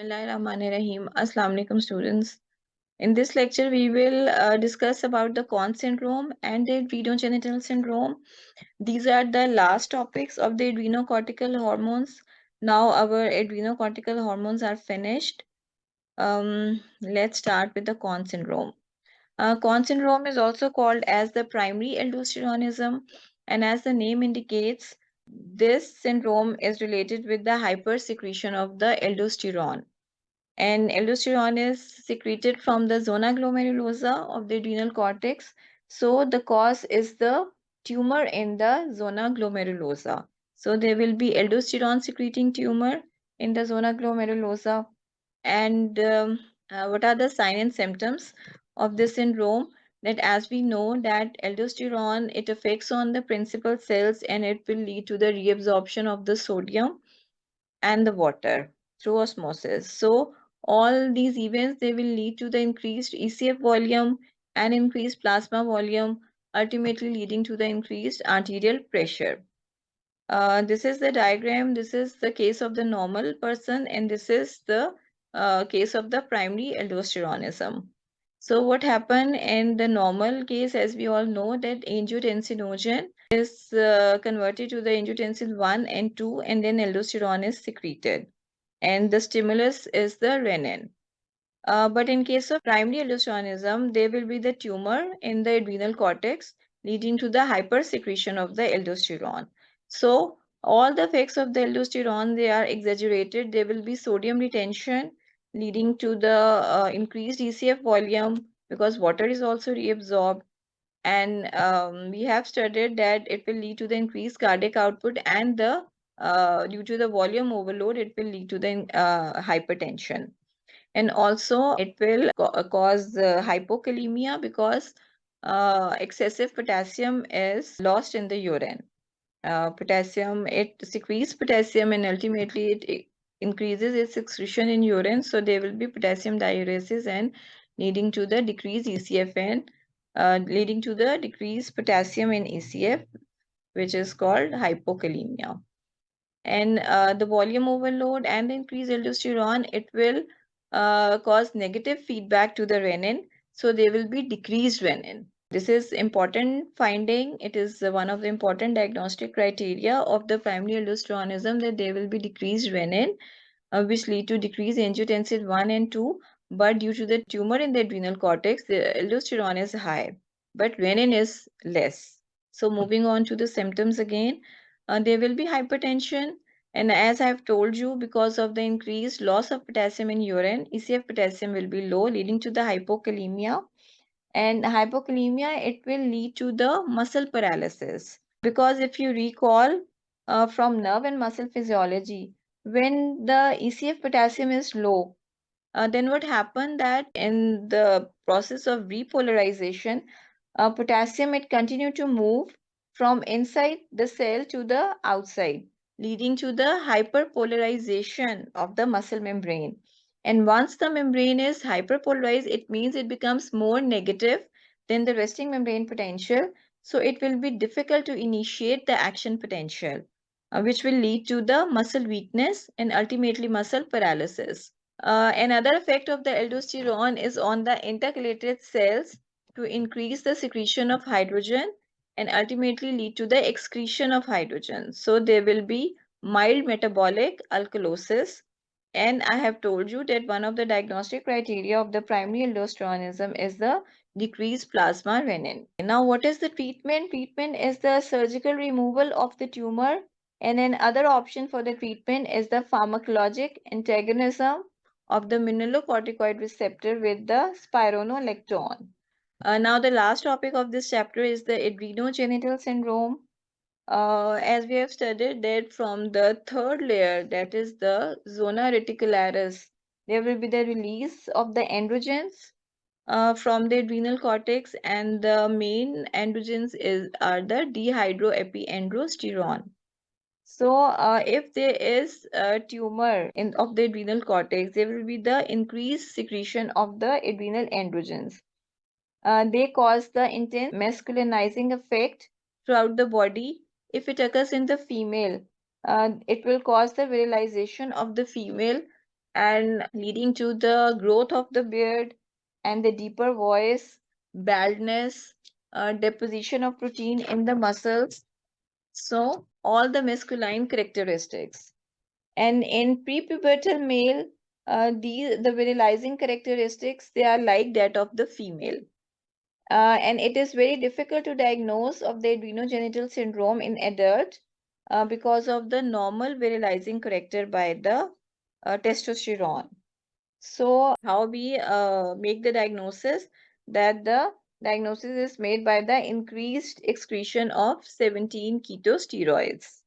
Bismillahirrahmanirrahim. Assalamu alaikum students. In this lecture, we will uh, discuss about the Conn syndrome and the adrenogenital syndrome. These are the last topics of the adrenocortical hormones. Now our adrenocortical hormones are finished. Um, let's start with the Conn syndrome. Uh, syndrome is also called as the primary aldosteronism and as the name indicates, this syndrome is related with the hypersecretion of the aldosterone and aldosterone is secreted from the zona glomerulosa of the adrenal cortex. So the cause is the tumor in the zona glomerulosa. So there will be aldosterone secreting tumor in the zona glomerulosa. And um, uh, what are the signs and symptoms of this syndrome? That as we know that aldosterone, it affects on the principal cells and it will lead to the reabsorption of the sodium and the water through osmosis. So all these events, they will lead to the increased ECF volume and increased plasma volume, ultimately leading to the increased arterial pressure. Uh, this is the diagram. This is the case of the normal person, and this is the uh, case of the primary aldosteronism. So what happened in the normal case, as we all know, that angiotensinogen is uh, converted to the angiotensin 1 and 2, and then aldosterone is secreted and the stimulus is the renin. Uh, but in case of primary aldosteronism, there will be the tumor in the adrenal cortex leading to the hypersecretion of the aldosterone. So all the effects of the aldosterone, they are exaggerated. There will be sodium retention leading to the uh, increased ECF volume because water is also reabsorbed. And um, we have studied that it will lead to the increased cardiac output and the uh, due to the volume overload, it will lead to the uh, hypertension. And also it will cause hypokalemia because uh, excessive potassium is lost in the urine. Uh, potassium, it secretes potassium and ultimately it increases its excretion in urine. So there will be potassium diuresis and leading to the decreased ECFN, uh, leading to the decreased potassium in ECF, which is called hypokalemia and uh, the volume overload and the increased aldosterone, it will uh, cause negative feedback to the renin. So there will be decreased renin. This is important finding. It is one of the important diagnostic criteria of the primary aldosteronism that there will be decreased renin, uh, which lead to decreased angiotensin 1 and 2. But due to the tumor in the adrenal cortex, the aldosterone is high, but renin is less. So moving on to the symptoms again, uh, there will be hypertension. And as I've told you, because of the increased loss of potassium in urine, ECF potassium will be low, leading to the hypokalemia. And hypokalemia, it will lead to the muscle paralysis. Because if you recall uh, from nerve and muscle physiology, when the ECF potassium is low, uh, then what happened that in the process of repolarization, uh, potassium, it continued to move from inside the cell to the outside, leading to the hyperpolarization of the muscle membrane. And once the membrane is hyperpolarized, it means it becomes more negative than the resting membrane potential. So it will be difficult to initiate the action potential, uh, which will lead to the muscle weakness and ultimately muscle paralysis. Uh, another effect of the aldosterone is on the intercalated cells to increase the secretion of hydrogen and ultimately lead to the excretion of hydrogen. So there will be mild metabolic alkalosis. And I have told you that one of the diagnostic criteria of the primary aldosteronism is the decreased plasma renin. Now, what is the treatment? Treatment is the surgical removal of the tumor. And another option for the treatment is the pharmacologic antagonism of the mineralocorticoid receptor with the spironolactone. Uh, now, the last topic of this chapter is the adrenogenital syndrome. Uh, as we have studied that from the third layer, that is the zona reticularis, there will be the release of the androgens uh, from the adrenal cortex and the main androgens is are the dehydroepiandrosterone. So uh, if there is a tumor in of the adrenal cortex, there will be the increased secretion of the adrenal androgens. Uh, they cause the intense masculinizing effect throughout the body. If it occurs in the female, uh, it will cause the virilization of the female and leading to the growth of the beard and the deeper voice, baldness, uh, deposition of protein in the muscles. So all the masculine characteristics. And in prepubertal male, uh, the virilizing characteristics they are like that of the female. Uh, and it is very difficult to diagnose of the adrenogenital syndrome in adult uh, because of the normal virilizing character by the uh, testosterone. So how we uh, make the diagnosis that the diagnosis is made by the increased excretion of 17 ketosteroids.